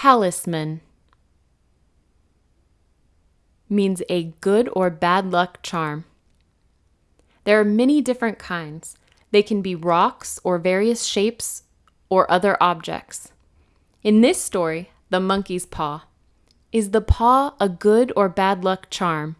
Talisman means a good or bad luck charm. There are many different kinds. They can be rocks or various shapes or other objects. In this story, The Monkey's Paw, is the paw a good or bad luck charm?